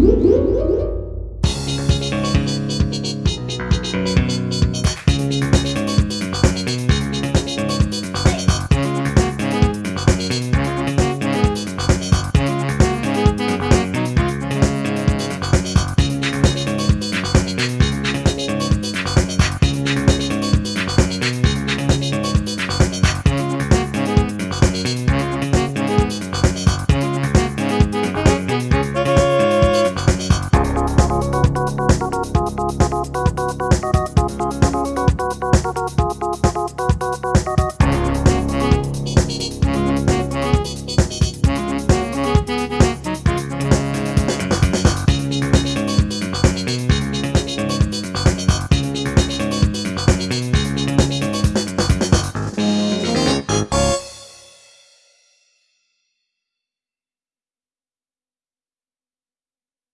Woo-hoo-hoo-hoo!